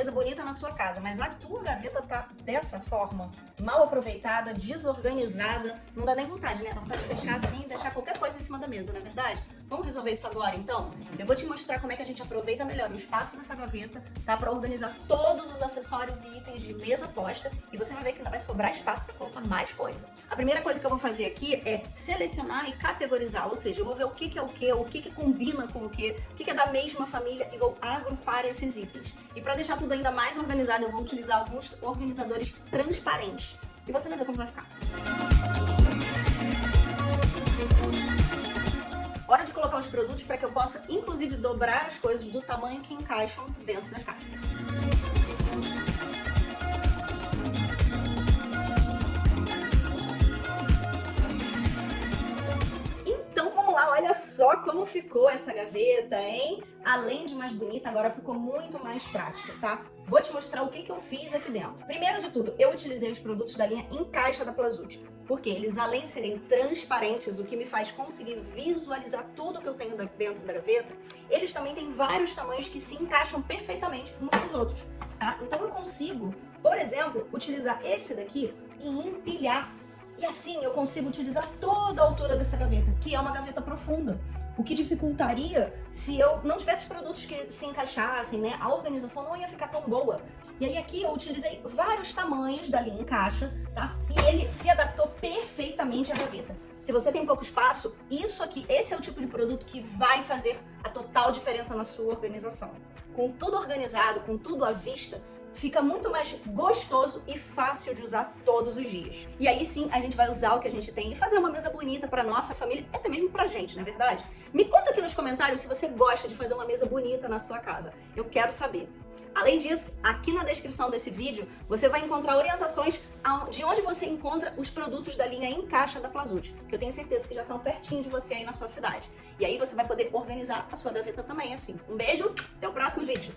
mesa bonita na sua casa, mas a tua gaveta tá dessa forma, mal aproveitada, desorganizada, não dá nem vontade, né? Dá vontade de fechar assim deixar qualquer coisa em cima da mesa, não é verdade? Vamos resolver isso agora, então? Eu vou te mostrar como é que a gente aproveita melhor o espaço dessa gaveta, tá? Pra organizar todos os acessórios e itens de mesa posta e você vai ver que ainda vai sobrar espaço pra colocar mais coisa. A primeira coisa que eu vou fazer aqui é selecionar e categorizar, ou seja, eu vou ver o que, que é o que, o que, que combina com o que, o que, que é da mesma família e vou agrupar esses itens. E para deixar tudo ainda mais organizado, eu vou utilizar alguns organizadores transparentes. E você vai ver como vai ficar. Os produtos para que eu possa, inclusive, dobrar as coisas do tamanho que encaixam dentro das caixas. Só como ficou essa gaveta, hein? Além de mais bonita, agora ficou muito mais prática, tá? Vou te mostrar o que, que eu fiz aqui dentro. Primeiro de tudo, eu utilizei os produtos da linha em caixa da Plazut, porque eles, além de serem transparentes, o que me faz conseguir visualizar tudo que eu tenho dentro da gaveta, eles também têm vários tamanhos que se encaixam perfeitamente uns nos outros, tá? Então eu consigo, por exemplo, utilizar esse daqui e empilhar e assim eu consigo utilizar toda a altura dessa gaveta, que é uma gaveta profunda. O que dificultaria se eu não tivesse produtos que se encaixassem, né? A organização não ia ficar tão boa. E aí aqui eu utilizei vários tamanhos da linha em caixa, tá? E ele se adaptou perfeitamente à gaveta. Se você tem pouco espaço, isso aqui, esse é o tipo de produto que vai fazer a total diferença na sua organização. Com tudo organizado, com tudo à vista, fica muito mais gostoso e fácil de usar todos os dias. E aí sim, a gente vai usar o que a gente tem e fazer uma mesa bonita para nossa família, até mesmo pra gente, não é verdade? Me conta aqui nos comentários se você gosta de fazer uma mesa bonita na sua casa. Eu quero saber. Além disso, aqui na descrição desse vídeo, você vai encontrar orientações de onde você encontra os produtos da linha em caixa da Plazud, que eu tenho certeza que já estão pertinho de você aí na sua cidade. E aí você vai poder organizar a sua gaveta também assim. Um beijo, até o próximo vídeo!